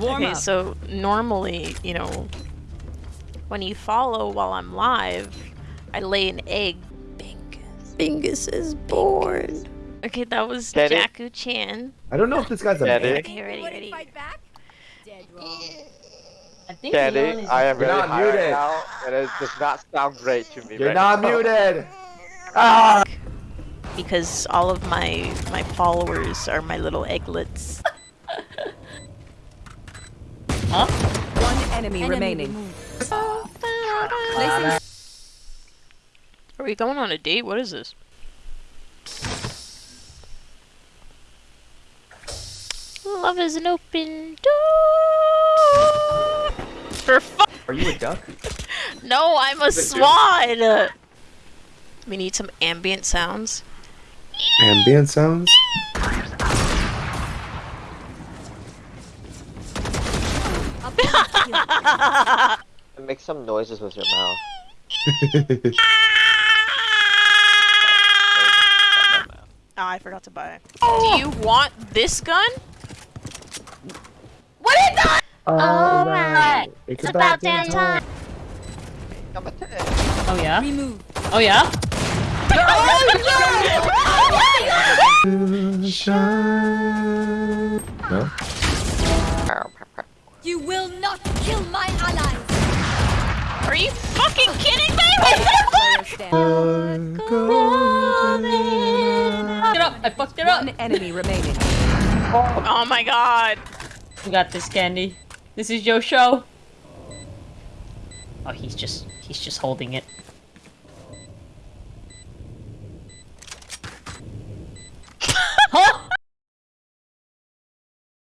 Warm okay, up. so normally, you know, when you follow while I'm live, I lay an egg. Bingus. Bingus is born. Okay, that was Get it? Jaku Chan. I don't know if this guy's a Get man. it? Okay, ready, ready. Dead wrong. I think Candy, Leon is I am You're really not high right muted. now, and it does not sound great to me You're right not now. muted. Ah! Because all of my my followers are my little egglets. Huh? One enemy, remaining. Placing Are we going on a date? What is this? Love is an open door. For fu- Are you a duck? No, I'm a swan. We need some ambient sounds. Ambient sounds? Make some noises with your mouth. Oh, I forgot to buy it. Do you want this gun? What is that? Oh, oh right. It's, It's about damn time. Oh yeah? remove. Oh yeah? Oh, no? You will not kill my allies. Are you fucking kidding me? Player stand. Fucked it up! I fucked it up! One enemy remaining. oh my god. We got this, Candy. This is your show. Oh, he's just he's just holding it. huh?